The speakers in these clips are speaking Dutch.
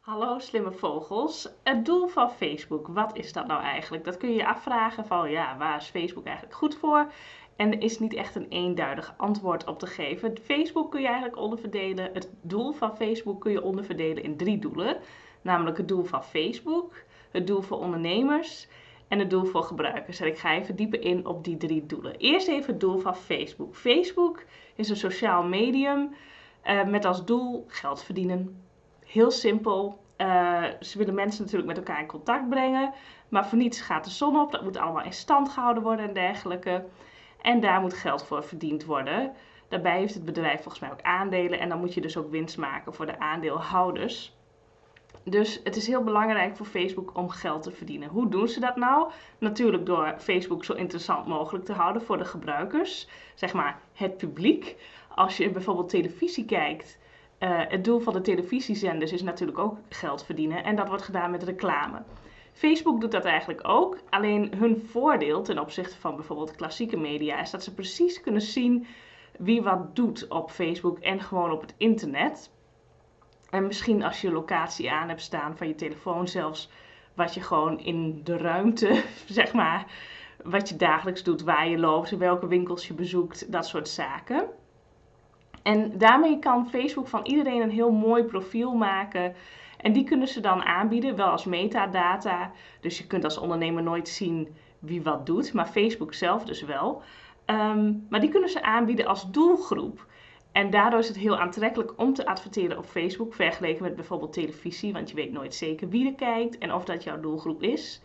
Hallo slimme vogels. Het doel van Facebook, wat is dat nou eigenlijk? Dat kun je je afvragen van ja, waar is Facebook eigenlijk goed voor? En er is niet echt een eenduidig antwoord op te geven. Facebook kun je eigenlijk onderverdelen. Het doel van Facebook kun je onderverdelen in drie doelen. Namelijk het doel van Facebook, het doel voor ondernemers en het doel voor gebruikers. En ik ga even dieper in op die drie doelen. Eerst even het doel van Facebook. Facebook is een sociaal medium uh, met als doel geld verdienen. Heel simpel. Uh, ze willen mensen natuurlijk met elkaar in contact brengen. Maar voor niets gaat de zon op. Dat moet allemaal in stand gehouden worden en dergelijke. En daar moet geld voor verdiend worden. Daarbij heeft het bedrijf volgens mij ook aandelen. En dan moet je dus ook winst maken voor de aandeelhouders. Dus het is heel belangrijk voor Facebook om geld te verdienen. Hoe doen ze dat nou? Natuurlijk door Facebook zo interessant mogelijk te houden voor de gebruikers, zeg maar het publiek. Als je bijvoorbeeld televisie kijkt, uh, het doel van de televisiezenders is natuurlijk ook geld verdienen en dat wordt gedaan met reclame. Facebook doet dat eigenlijk ook, alleen hun voordeel ten opzichte van bijvoorbeeld klassieke media is dat ze precies kunnen zien wie wat doet op Facebook en gewoon op het internet. En misschien als je locatie aan hebt staan van je telefoon zelfs, wat je gewoon in de ruimte, zeg maar, wat je dagelijks doet, waar je loopt, welke winkels je bezoekt, dat soort zaken. En daarmee kan Facebook van iedereen een heel mooi profiel maken. En die kunnen ze dan aanbieden, wel als metadata. Dus je kunt als ondernemer nooit zien wie wat doet, maar Facebook zelf dus wel. Ehm, maar die kunnen ze aanbieden als doelgroep. En daardoor is het heel aantrekkelijk om te adverteren op Facebook, vergeleken met bijvoorbeeld televisie, want je weet nooit zeker wie er kijkt en of dat jouw doelgroep is.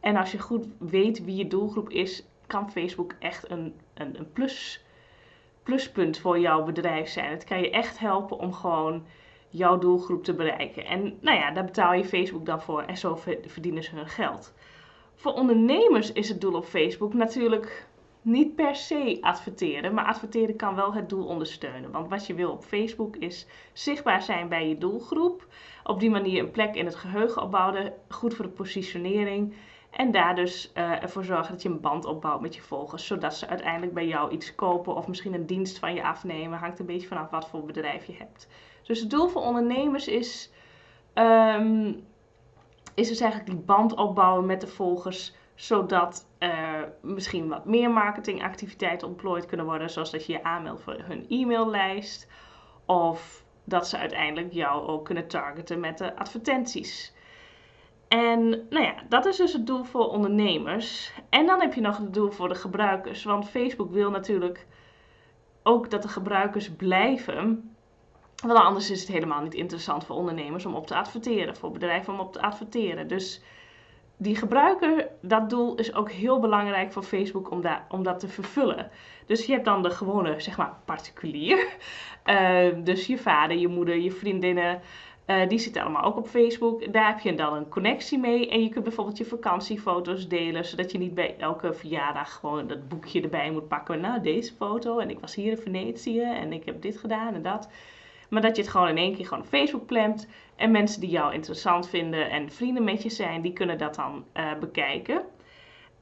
En als je goed weet wie je doelgroep is, kan Facebook echt een, een, een plus, pluspunt voor jouw bedrijf zijn. Het kan je echt helpen om gewoon jouw doelgroep te bereiken. En nou ja, daar betaal je Facebook dan voor en zo verdienen ze hun geld. Voor ondernemers is het doel op Facebook natuurlijk niet per se adverteren, maar adverteren kan wel het doel ondersteunen. Want wat je wil op Facebook is zichtbaar zijn bij je doelgroep. Op die manier een plek in het geheugen opbouwen, goed voor de positionering. En daar dus uh, ervoor zorgen dat je een band opbouwt met je volgers, zodat ze uiteindelijk bij jou iets kopen of misschien een dienst van je afnemen. Hangt een beetje vanaf wat voor bedrijf je hebt. Dus het doel voor ondernemers is, um, is dus eigenlijk die band opbouwen met de volgers zodat er misschien wat meer marketingactiviteiten ontplooid kunnen worden, zoals dat je je aanmeldt voor hun e-maillijst. Of dat ze uiteindelijk jou ook kunnen targeten met de advertenties. En nou ja, dat is dus het doel voor ondernemers. En dan heb je nog het doel voor de gebruikers. Want Facebook wil natuurlijk ook dat de gebruikers blijven. Want anders is het helemaal niet interessant voor ondernemers om op te adverteren, voor bedrijven om op te adverteren. Dus die gebruiker, dat doel is ook heel belangrijk voor Facebook om, om dat te vervullen. Dus je hebt dan de gewone, zeg maar, particulier. Uh, dus je vader, je moeder, je vriendinnen, uh, die zitten allemaal ook op Facebook. Daar heb je dan een connectie mee. En je kunt bijvoorbeeld je vakantiefoto's delen, zodat je niet bij elke verjaardag gewoon dat boekje erbij moet pakken. Nou, deze foto en ik was hier in Venetië en ik heb dit gedaan en dat. Maar dat je het gewoon in één keer gewoon op Facebook plant. En mensen die jou interessant vinden en vrienden met je zijn, die kunnen dat dan uh, bekijken.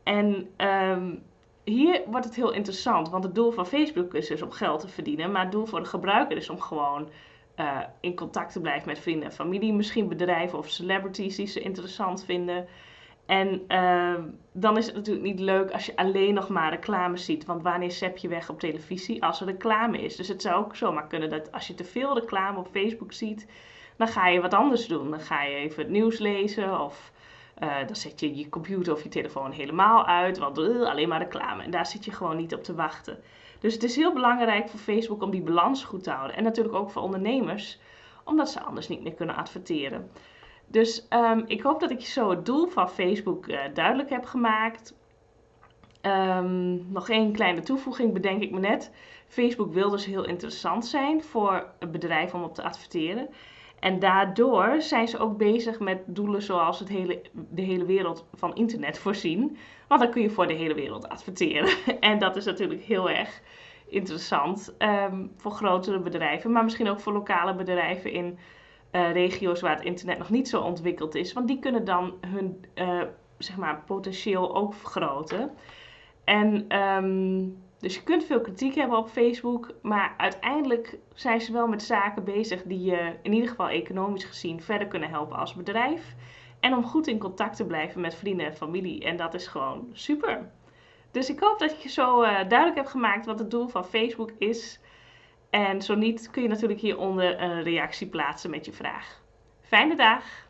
En um, hier wordt het heel interessant, want het doel van Facebook is dus om geld te verdienen. Maar het doel voor de gebruiker is om gewoon uh, in contact te blijven met vrienden en familie. Misschien bedrijven of celebrities die ze interessant vinden. En uh, dan is het natuurlijk niet leuk als je alleen nog maar reclame ziet. Want wanneer zep je weg op televisie als er reclame is? Dus het zou ook zomaar kunnen dat als je te veel reclame op Facebook ziet, dan ga je wat anders doen. Dan ga je even het nieuws lezen of uh, dan zet je je computer of je telefoon helemaal uit. Want uh, alleen maar reclame. En daar zit je gewoon niet op te wachten. Dus het is heel belangrijk voor Facebook om die balans goed te houden. En natuurlijk ook voor ondernemers, omdat ze anders niet meer kunnen adverteren. Dus um, ik hoop dat ik zo het doel van Facebook uh, duidelijk heb gemaakt. Um, nog één kleine toevoeging bedenk ik me net. Facebook wil dus heel interessant zijn voor een bedrijf om op te adverteren. En daardoor zijn ze ook bezig met doelen zoals het hele, de hele wereld van internet voorzien. Want dan kun je voor de hele wereld adverteren. en dat is natuurlijk heel erg interessant um, voor grotere bedrijven, maar misschien ook voor lokale bedrijven in uh, regio's waar het internet nog niet zo ontwikkeld is. Want die kunnen dan hun uh, zeg maar, potentieel ook vergroten. En um, Dus je kunt veel kritiek hebben op Facebook, maar uiteindelijk zijn ze wel met zaken bezig die je in ieder geval economisch gezien verder kunnen helpen als bedrijf. En om goed in contact te blijven met vrienden en familie. En dat is gewoon super. Dus ik hoop dat je zo uh, duidelijk heb gemaakt wat het doel van Facebook is. En zo niet kun je natuurlijk hieronder een reactie plaatsen met je vraag. Fijne dag!